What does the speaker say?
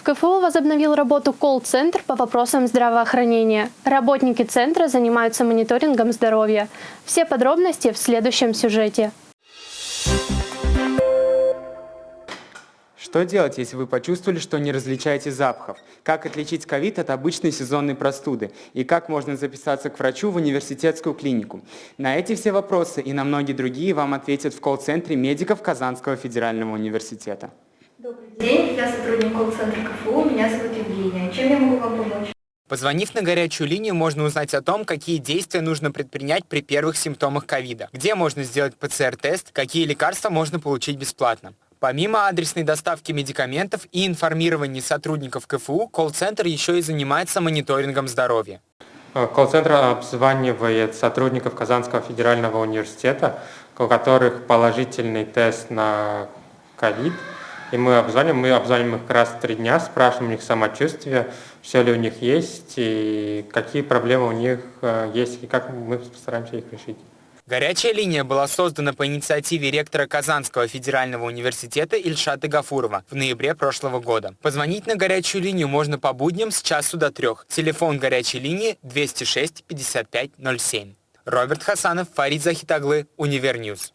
В КФУ возобновил работу колл-центр по вопросам здравоохранения. Работники центра занимаются мониторингом здоровья. Все подробности в следующем сюжете. Что делать, если вы почувствовали, что не различаете запахов? Как отличить ковид от обычной сезонной простуды? И как можно записаться к врачу в университетскую клинику? На эти все вопросы и на многие другие вам ответят в колл-центре медиков Казанского федерального университета. День, я сотрудник колл-центра КФУ, меня зовут Евгения. Чем я могу вам помочь? Позвонив на горячую линию, можно узнать о том, какие действия нужно предпринять при первых симптомах ковида, где можно сделать ПЦР-тест, какие лекарства можно получить бесплатно. Помимо адресной доставки медикаментов и информирования сотрудников КФУ, колл-центр еще и занимается мониторингом здоровья. Э, колл-центр обзванивает сотрудников Казанского федерального университета, у которых положительный тест на ковид. И мы обзваниваем, мы обзваниваем их раз в три дня, спрашиваем у них самочувствие, все ли у них есть, и какие проблемы у них э, есть, и как мы постараемся их решить. Горячая линия была создана по инициативе ректора Казанского федерального университета Ильшата Гафурова в ноябре прошлого года. Позвонить на горячую линию можно по будням с часу до трех. Телефон горячей линии 206 55 07. Роберт Хасанов, Фарид Захитаглы, Универньюз.